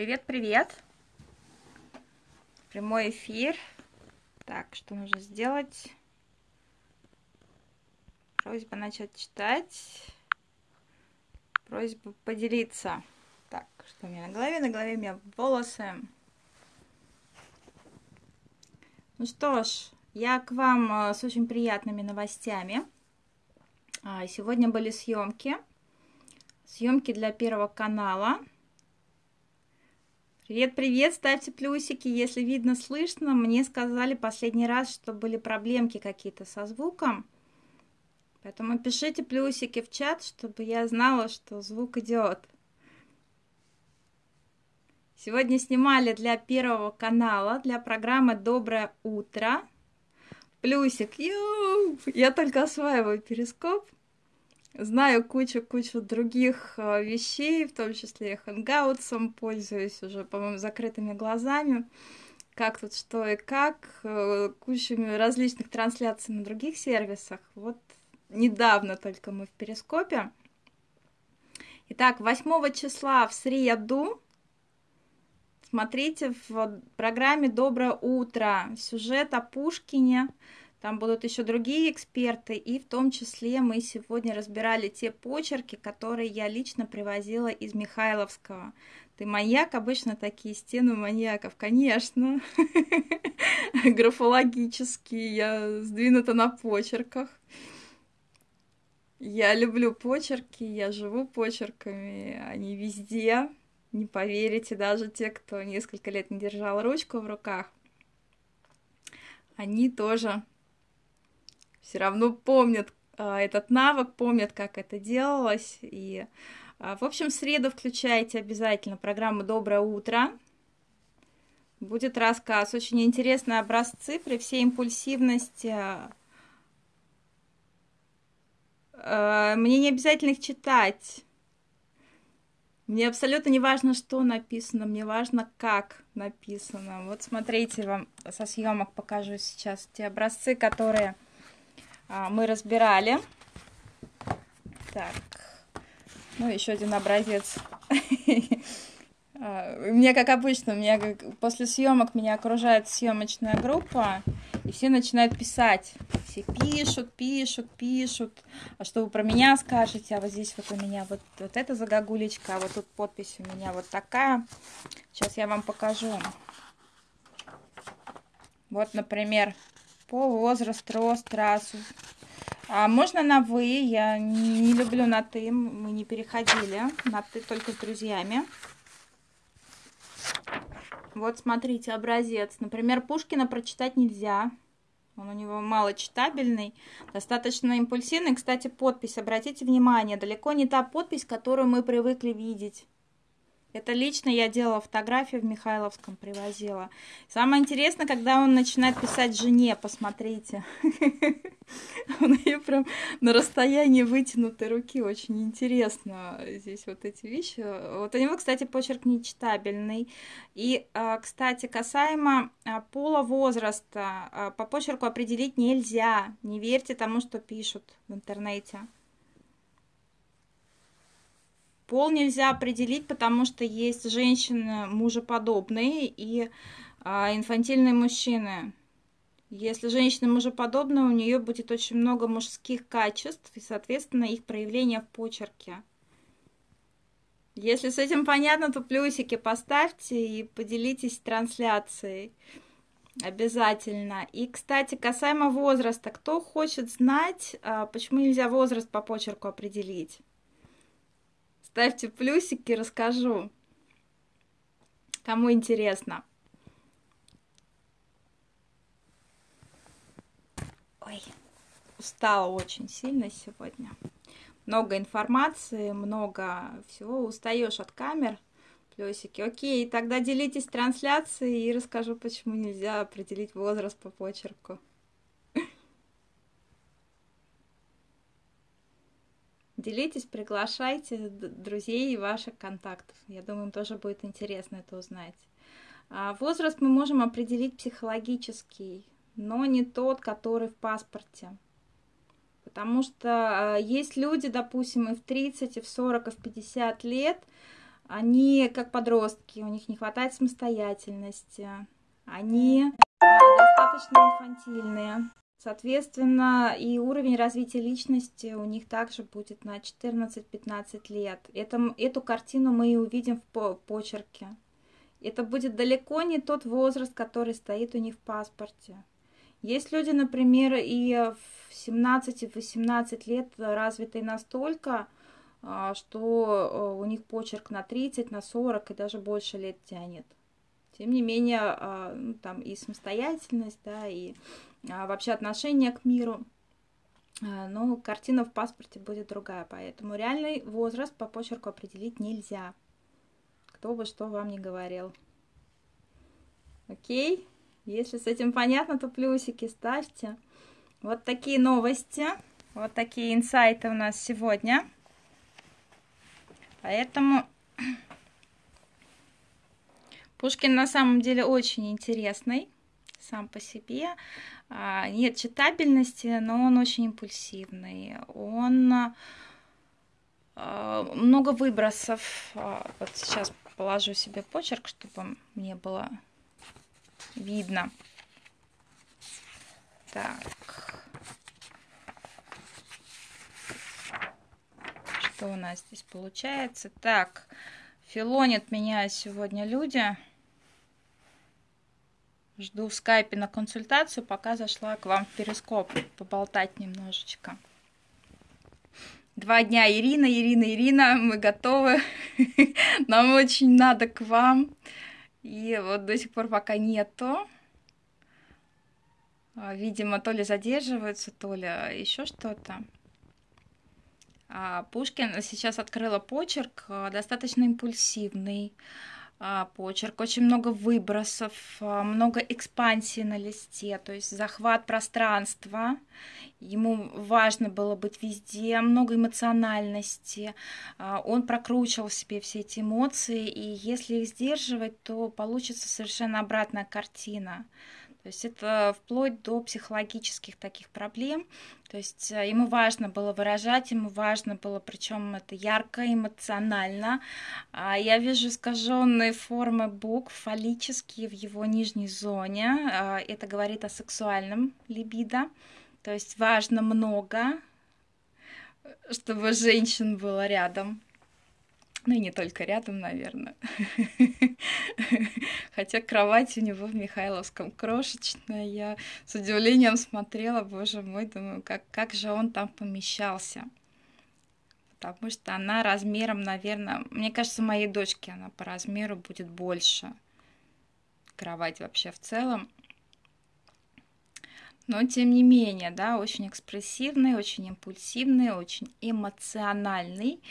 Привет, привет. Прямой эфир. Так, что нужно сделать? Просьба начать читать. Просьба поделиться. Так, что у меня на голове? На голове у меня волосы. Ну что ж, я к вам э, с очень приятными новостями. А, сегодня были съемки. Съемки для Первого канала. Привет, привет, ставьте плюсики, если видно, слышно. Мне сказали последний раз, что были проблемки какие-то со звуком. Поэтому пишите плюсики в чат, чтобы я знала, что звук идет. Сегодня снимали для Первого канала, для программы «Доброе утро». Плюсик, ю! Я только осваиваю перископ знаю кучу-кучу других э, вещей, в том числе хэнгаутсом, пользуюсь уже, по-моему, закрытыми глазами, как тут что и как, э, кучами различных трансляций на других сервисах. Вот недавно только мы в Перископе. Итак, 8 числа в среду смотрите в программе «Доброе утро» сюжет о Пушкине, там будут еще другие эксперты, и в том числе мы сегодня разбирали те почерки, которые я лично привозила из Михайловского. Ты маньяк? Обычно такие стены маньяков, конечно. Графологические, я сдвинута на почерках. Я люблю почерки, я живу почерками, они везде. Не поверите, даже те, кто несколько лет не держал ручку в руках, они тоже все равно помнят а, этот навык, помнят, как это делалось. И, а, в общем, в среду включайте обязательно программу «Доброе утро». Будет рассказ. Очень интересные образцы при всей импульсивности. А, мне не обязательно их читать. Мне абсолютно не важно, что написано, мне важно, как написано. Вот смотрите, вам со съемок покажу сейчас те образцы, которые мы разбирали. Так, ну еще один образец. А, мне, как обычно, меня после съемок меня окружает съемочная группа, и все начинают писать. Все пишут, пишут, пишут. А что вы про меня скажете? А вот здесь вот у меня вот, вот эта загогулечка, а вот тут подпись у меня вот такая. Сейчас я вам покажу. Вот, например, по возраст, рост, расу. А можно на «вы», я не люблю на «ты», мы не переходили, на «ты» только с друзьями. Вот смотрите, образец. Например, Пушкина прочитать нельзя. Он у него мало читабельный, достаточно импульсивный. Кстати, подпись, обратите внимание, далеко не та подпись, которую мы привыкли видеть. Это лично я делала фотографию в Михайловском, привозила. Самое интересное, когда он начинает писать жене, посмотрите. Он ее прям на расстоянии вытянутой руки. Очень интересно здесь вот эти вещи. Вот у него, кстати, почерк нечитабельный. И, а, кстати, касаемо а, пола возраста, а, по почерку определить нельзя. Не верьте тому, что пишут в интернете. Пол нельзя определить, потому что есть женщины мужеподобные и а, инфантильные мужчины. Если женщина мужеподобная, у нее будет очень много мужских качеств и, соответственно, их проявление в почерке. Если с этим понятно, то плюсики поставьте и поделитесь трансляцией. Обязательно. И, кстати, касаемо возраста, кто хочет знать, а, почему нельзя возраст по почерку определить? Ставьте плюсики, расскажу. Кому интересно. Ой, устала очень сильно сегодня. Много информации, много всего. Устаешь от камер. Плюсики. Окей, тогда делитесь трансляцией и расскажу, почему нельзя определить возраст по почерку. Делитесь, приглашайте друзей и ваших контактов. Я думаю, им тоже будет интересно это узнать. А возраст мы можем определить психологический, но не тот, который в паспорте. Потому что а, есть люди, допустим, и в 30, и в 40, и в 50 лет, Они как подростки, у них не хватает самостоятельности, они достаточно инфантильные. Соответственно, и уровень развития личности у них также будет на 14-15 лет. Это, эту картину мы и увидим в почерке. Это будет далеко не тот возраст, который стоит у них в паспорте. Есть люди, например, и в 17-18 лет развитые настолько, а, что э, у них почерк на 30, на 40 и даже больше лет тянет. Тем не менее, а, ну, там и самостоятельность, да, и а, вообще отношение к миру. Но картина в паспорте будет другая, поэтому реальный возраст по почерку определить нельзя. Кто бы что вам не говорил. Окей? Если с этим понятно, то плюсики ставьте. Вот такие новости, вот такие инсайты у нас сегодня. Поэтому Пушкин на самом деле очень интересный сам по себе. А, нет читабельности, но он очень импульсивный. Он а, много выбросов. А, вот сейчас положу себе почерк, чтобы мне было видно. Так. Что у нас здесь получается? Так, филонят меня сегодня люди. Жду в скайпе на консультацию, пока зашла к вам в перископ поболтать немножечко. Два дня Ирина, Ирина, Ирина, мы готовы. Нам очень надо к вам. И вот до сих пор пока нету. А, видимо, то ли задерживаются, то ли еще что-то. А, Пушкин сейчас открыла почерк, а, достаточно импульсивный почерк, очень много выбросов, много экспансии на листе, то есть захват пространства. Ему важно было быть везде, много эмоциональности. Он прокручивал в себе все эти эмоции, и если их сдерживать, то получится совершенно обратная картина. То есть это вплоть до психологических таких проблем. То есть э, ему важно было выражать, ему важно было, причем это ярко, эмоционально. А я вижу искаженные формы букв, фаллические в его нижней зоне. А, это говорит о сексуальном либидо. То есть важно много, чтобы женщин было рядом. Ну и не только рядом, наверное. Хотя кровать у него в Михайловском крошечная. Я с удивлением смотрела, боже мой, думаю, как, как же он там помещался. Потому что она размером, наверное, мне кажется, моей дочке она по размеру будет больше. Кровать вообще в целом но тем не менее, да, очень экспрессивный, очень импульсивный, очень эмоциональный.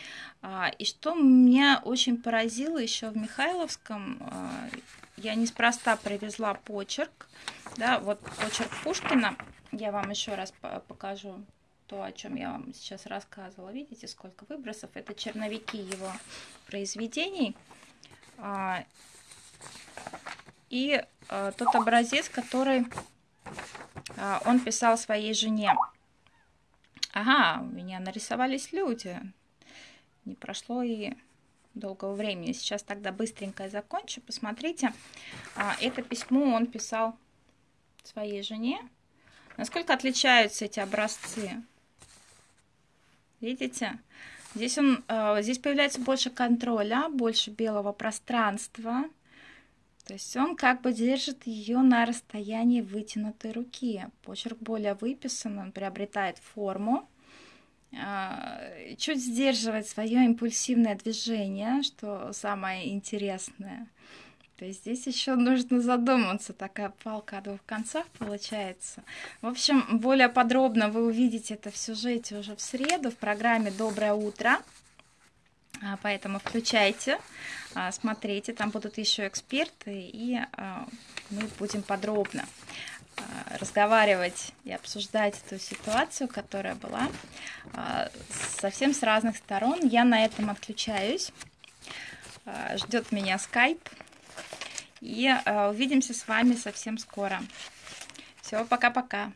А, и что меня очень поразило еще в Михайловском, а, я неспроста привезла почерк, да, вот почерк Пушкина, я вам еще раз покажу то, о чем я вам сейчас рассказывала. Видите, сколько выбросов? Это черновики его произведений. А, и тот образец, который он писал своей жене. Ага, у меня нарисовались люди. Не прошло и долгого времени. Сейчас тогда быстренько закончу. Посмотрите, а, это письмо он писал своей жене. Насколько отличаются эти образцы? Видите? Здесь, он, а, здесь появляется больше контроля, больше белого пространства. То есть он как бы держит ее на расстоянии вытянутой руки. Почерк более выписан, он приобретает форму, а, чуть сдерживает свое импульсивное движение, что самое интересное. То есть здесь еще нужно задуматься, такая палка о двух концах получается. В общем, более подробно вы увидите это в сюжете уже в среду в программе «Доброе утро». А, поэтому включайте, а, смотрите, там будут еще эксперты, и а, мы будем подробно разговаривать и обсуждать эту ситуацию, которая была совсем с разных сторон. Я на этом отключаюсь. Ждет меня скайп. И увидимся с вами совсем скоро. Все, пока-пока.